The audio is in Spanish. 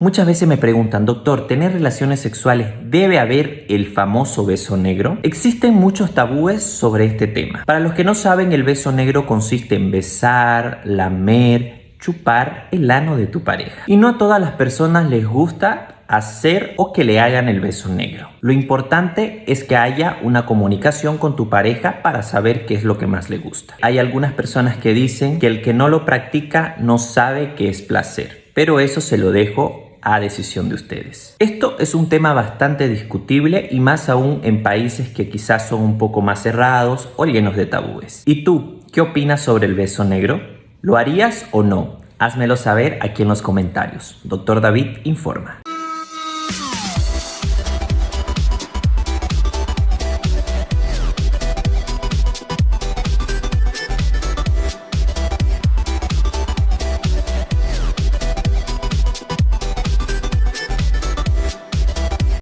Muchas veces me preguntan, doctor, ¿tener relaciones sexuales debe haber el famoso beso negro? Existen muchos tabúes sobre este tema. Para los que no saben, el beso negro consiste en besar, lamer, chupar el ano de tu pareja. Y no a todas las personas les gusta hacer o que le hagan el beso negro. Lo importante es que haya una comunicación con tu pareja para saber qué es lo que más le gusta. Hay algunas personas que dicen que el que no lo practica no sabe qué es placer, pero eso se lo dejo a decisión de ustedes. Esto es un tema bastante discutible y más aún en países que quizás son un poco más cerrados o llenos de tabúes. ¿Y tú, qué opinas sobre el beso negro? ¿Lo harías o no? Házmelo saber aquí en los comentarios. Doctor David informa.